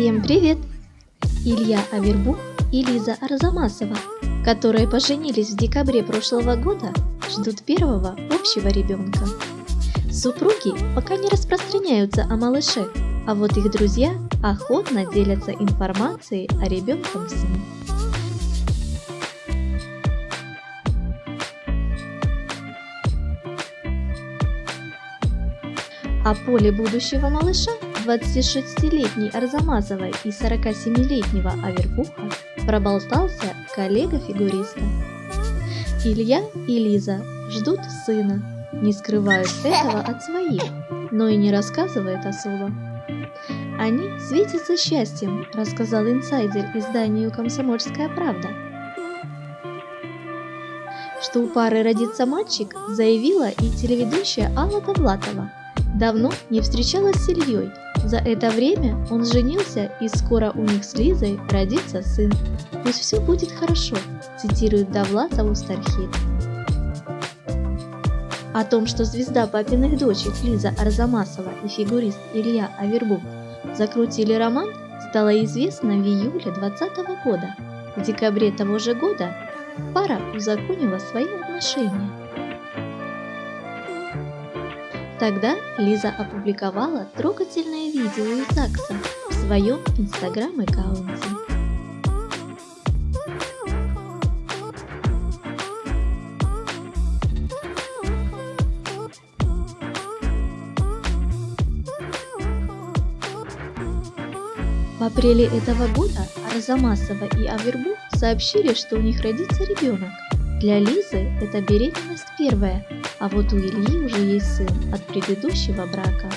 Всем привет! Илья Авербух и Лиза Арзамасова, которые поженились в декабре прошлого года, ждут первого общего ребенка. Супруги пока не распространяются о малыше, а вот их друзья охотно делятся информацией о ребенком сыне. О поле будущего малыша 26-летней Арзамасовой и 47-летнего Авербуха проболтался коллега-фигуриста. Илья и Лиза ждут сына, не скрывают этого от своих, но и не рассказывают особо. Они светятся счастьем, рассказал инсайдер изданию «Комсомольская правда». Что у пары родится мальчик, заявила и телеведущая Алла Довлатова. Давно не встречалась с Ильей, за это время он женился и скоро у них с Лизой родится сын. Пусть все будет хорошо, цитирует Довлатову Стархит. О том, что звезда папиных дочек Лиза Арзамасова и фигурист Илья Авербух закрутили роман, стало известно в июле 2020 года. В декабре того же года пара узаконила свои отношения. Тогда Лиза опубликовала трогательное видео из ЗАГСа в своем инстаграм-аккаунте. В апреле этого года Арзамасова и Авербух сообщили, что у них родится ребенок. Для Лизы это беременность первая, а вот у Ильи уже есть сын от предыдущего брака.